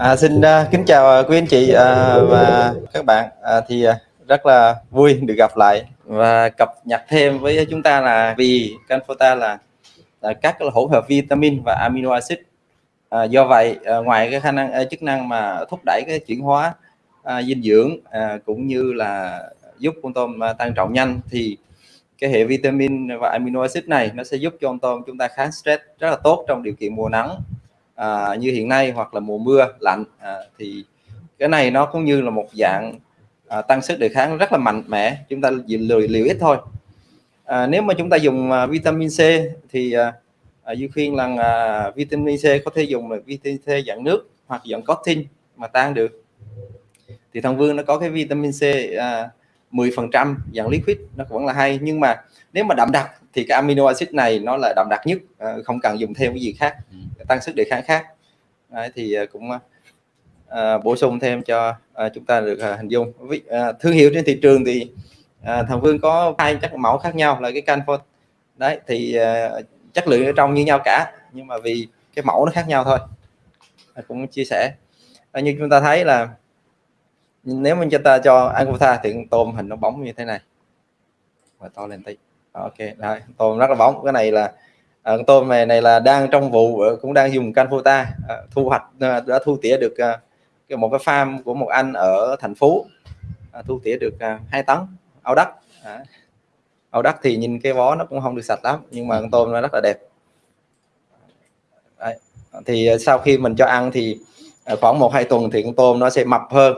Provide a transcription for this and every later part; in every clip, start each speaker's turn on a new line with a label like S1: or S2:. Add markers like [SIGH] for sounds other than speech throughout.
S1: À, xin uh, kính chào à, quý anh chị uh, và các bạn. Uh, thì uh, rất là vui được gặp lại và cập nhật thêm với chúng ta là vì Canfota là, là các hỗn hợp vitamin và amino acid. Uh, do vậy uh, ngoài cái khả năng uh, chức năng mà thúc đẩy cái chuyển hóa uh, dinh dưỡng uh, cũng như là giúp con tôm uh, tăng trọng nhanh thì cái hệ vitamin và amino acid này nó sẽ giúp cho con tôm chúng ta kháng stress rất là tốt trong điều kiện mùa nắng à, như hiện nay hoặc là mùa mưa lạnh à, thì cái này nó cũng như là một dạng à, tăng sức đề kháng rất là mạnh mẽ. Chúng ta liều, liều ít thôi. À, nếu mà chúng ta dùng à, vitamin C thì à, à, Duy khuyên là à, vitamin C có thể dùng là vitamin C dạng nước hoặc dạng cotton mà tan được. Thì thằng Vương nó có cái vitamin C à, 10% dạng liquid nó vẫn là hay. Nhưng mà nếu mà đậm đặc thì cái amino acid này nó là đậm đặc nhất à, không cần dùng thêm cái gì khác. Ừ tăng sức đề kháng khác. Đấy, thì ờ, cũng à, bổ sung thêm cho à, chúng ta được à, hình dung. Vì, à, thương hiệu trên thị trường thì à, thằng Vương có hai chất mẫu khác nhau là cái canfor đấy thì à, chất lượng ở trong như nhau cả nhưng mà vì cái mẫu nó khác nhau thôi. À, cũng chia sẻ. À, như chúng ta thấy là nếu mình cho ta cho Angutha thì tôm hình nó bóng như thế này. Và to lên tí. Ok đấy, tôm rất là bóng. Cái này là à, tôm này này là đang trong vụ ờ, cũng đang dùng Canfota à, ờ, thu hoạch à, đã thu tỉa được à, một cái farm của một anh ở thành phố. À, thu tỉa được à, 2 tấn. Ao đất. À, đất thì nhìn cái vó nó cũng không được sạch lắm nhưng mà con tôm nó rất là đẹp. Đấy. thì sau khi mình cho ăn thì khoảng một hai tuần thì con tôm nó sẽ mập hơn.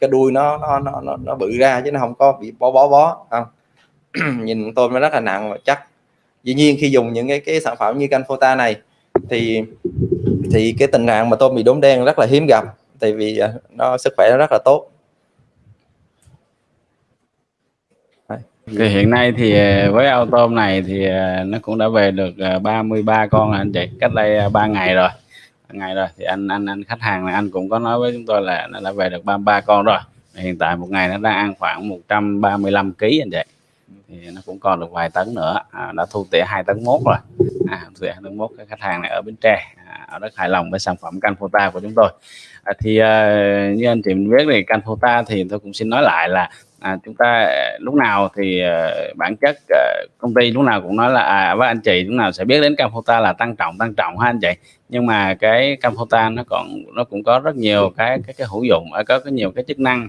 S1: Cái đuôi nó nó nó nó, nó bự ra chứ nó không có bị bó bó bó. Không. [CLEARS THROAT] Nhìn tôm nó rất là nặng và chắc dĩ nhiên khi dùng những cái cái sản phẩm như Canfota này, thì thì cái tình trạng mà tôm bị đốm đen rất là hiếm gặp, tại vì à, nó sức khỏe nó rất là tốt.
S2: Thì hiện nay thì à, với ao tôm này thì à, nó cũng đã về được 33 con anh chị, cách đây 3 ngày rồi. Ngày rồi, thì anh anh anh khách hàng này, anh cũng có nói với chúng tôi là nó đã về được 33 con rồi. Hiện tại một ngày nó đang ăn khoảng 135 kg anh chị thì nó cũng còn được vài tấn nữa. À, đã thu tỉa hai tấn mốt rồi. À, thu tỉa tấn mốt cái khách hàng này ở bến tre à, ở rất hài lòng với sản phẩm Canfota của chúng tôi. À, thì à, như anh chị mình biết thì Canfota thì tôi cũng xin nói lại là à, chúng ta à, lúc nào thì à, bản chất à, công ty lúc nào cũng nói là à, với anh chị lúc nào sẽ biết đến Canfota là tăng trọng tăng trọng ha anh chị. Nhưng mà cái Canfota nó còn nó cũng có rất nhiều cái cái cái hữu dụng à, có có nhiều cái chức năng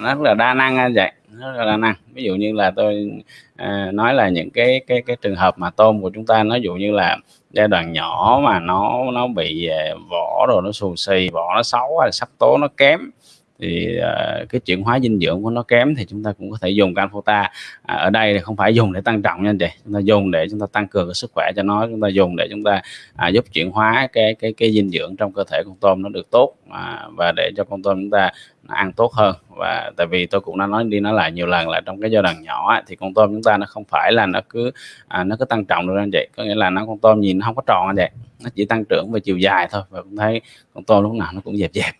S2: nó rất là đa năng anh chị nó rất là đa năng. Ví dụ như là tôi à, nói là những cái cái cái trường hợp mà tôm của chúng ta nó dụ như là giai đoạn nhỏ mà nó nó bị à, vỏ rồi nó xù xì vỏ nó xấu hay sắc tố nó kém thì uh, cái chuyển hóa dinh dưỡng của nó kém thì chúng ta cũng có thể dùng Canfota. À, ở đây thì không phải dùng để tăng trọng nha anh chị chúng ta dùng để chúng ta tăng cường cái sức khỏe cho nó chúng ta dùng để chúng ta à, giúp chuyển hóa cái cái cái dinh dưỡng trong cơ thể con tôm nó được tốt à, và để cho con tôm chúng ta ăn tốt hơn. Và tại vì tôi cũng đã nói đi nói lại nhiều lần là trong cái giai đoạn nhỏ thì con tôm chúng ta nó không phải là nó cứ à, nó cứ tăng trọng được anh chị. Có nghĩa là nó con tôm nhìn nó không có tròn anh chị nó chỉ tăng trưởng về chiều dài thôi và cũng thấy con tôm lúc nào nó cũng dẹp dẹp.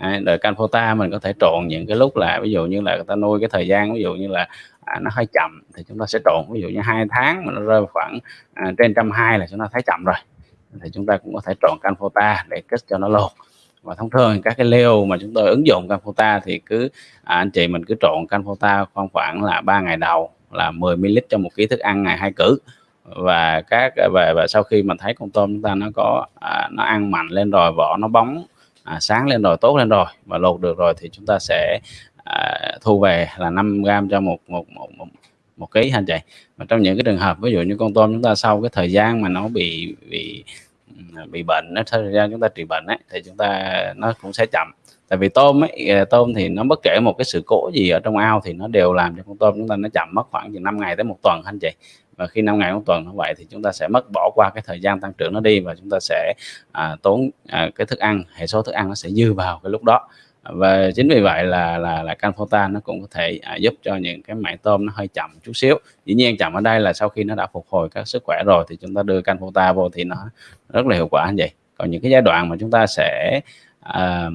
S2: Đấy, đời Canfota mình có thể trộn những cái lúc là ví dụ như là người ta nuôi cái thời gian ví dụ như là à, nó hơi chậm thì chúng ta sẽ trộn ví dụ như hai tháng mà nó rơi khoảng à, trên trăm hai là chúng ta thấy chậm rồi. Thì chúng ta cũng có thể trộn Canfota để kết cho nó lột và thông thường các cái leo mà chúng tôi ứng dụng Canfota thì cứ à, anh chị mình cứ trộn Canfota khoảng khoảng là ba ngày đầu là 10 ml cho một ký thức ăn ngày hai cử. Và các và, và sau khi mà thấy con tôm chúng ta nó có à, nó ăn mạnh lên rồi vỏ nó bóng à, sáng lên rồi tốt lên rồi và lột được rồi thì chúng ta sẽ à, thu về là 5 gram cho một một một một, một ký anh chị? Mà trong những cái trường hợp ví dụ như con tôm chúng ta sau cái thời gian mà nó bị bị bị bệnh nó thời gian chúng ta trị bệnh ấy, thì chúng ta nó cũng sẽ chậm. Tại vì tôm ấy à, tôm thì nó bất kể một cái sự cố gì ở trong ao thì nó đều làm cho con tôm chúng ta nó chậm mất khoảng từ 5 ngày tới một tuần anh chị? Và khi 5 ngày một tuần như vậy thì chúng ta sẽ mất bỏ qua cái thời gian tăng trưởng nó đi và chúng ta sẽ à, tốn à, cái thức ăn hệ số thức ăn nó sẽ dư vào cái lúc đó. Và chính vì vậy là là là Canfota nó cũng có thể à, giúp cho những cái mảng tôm nó hơi chậm chút xíu. Dĩ nhiên chậm ở đây là sau khi nó đã phục hồi các sức khỏe rồi thì chúng ta đưa Canfota vô thì nó rất là hiệu quả như vậy. Còn những cái giai đoạn mà chúng ta sẽ à,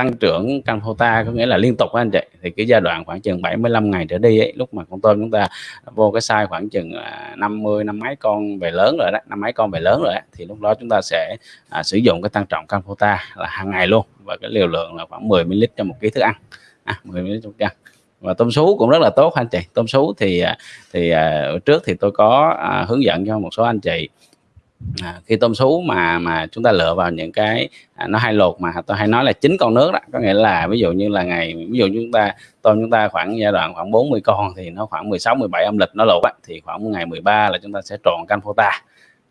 S2: tăng trưởng Canfota có nghĩa là liên tục anh chị. Thì cái giai đoạn khoảng chừng 75 ngày trở đi ấy, lúc mà con tôm chúng ta vô cái size khoảng chừng à, 50 năm mấy con về lớn rồi đó năm mấy con về lớn rồi đó, thì lúc đó chúng ta sẽ à, sử dụng cái tăng trọng Canfota là hàng ngày luôn. Và cái liều lượng là khoảng 10 ml cho một ký thức ăn. À, 10 ml trong ăn. Và tôm sú cũng rất là tốt anh chị. Tôm sú thì à, thì à, trước thì tôi có à, hướng dẫn cho một số anh chị à, khi tôm sú mà mà chúng ta lựa vào những cái à, nó hay lột mà tôi hay nói là chín con nước đó có nghĩa là ví dụ như là ngày ví dụ chúng ta tôm chúng ta khoảng giai đoạn khoảng 40 con thì nó khoảng 16 17 âm lịch nó lột á, thì khoảng ngày 13 là chúng ta sẽ trộn canh phota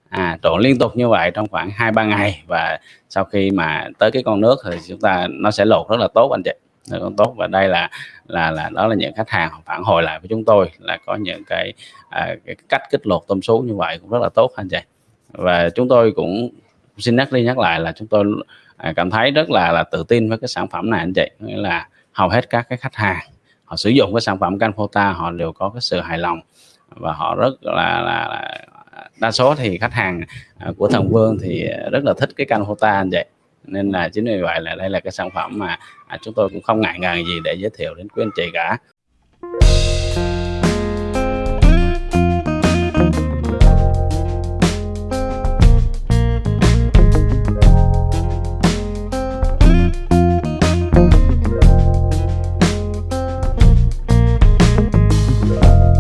S2: à, trộn liên tục như vậy trong khoảng hai ba ngày và sau khi mà tới cái con nước thì chúng ta nó sẽ lột rất là tốt anh chị. Rất là tốt và đây là là là đó là những khách hàng phản hồi lại với chúng tôi là có những cái, à, cái cách kích lột tôm sú như vậy cũng rất là tốt anh chị và chúng tôi cũng xin nhắc đi nhắc lại là chúng tôi à, cảm thấy rất là là tự tin với cái sản phẩm này anh chị. Nghĩa là hầu hết các cái khách hàng họ sử dụng cái sản phẩm Canfota họ đều có cái sự hài lòng. Và họ rất là, là, là đa số thì khách hàng à, của thần vương thì rất là thích cái Canfota anh chị. Nên là chính vì vậy là đây là cái sản phẩm mà à, chúng tôi cũng không ngại ngần gì để giới thiệu đến quý anh chị cả.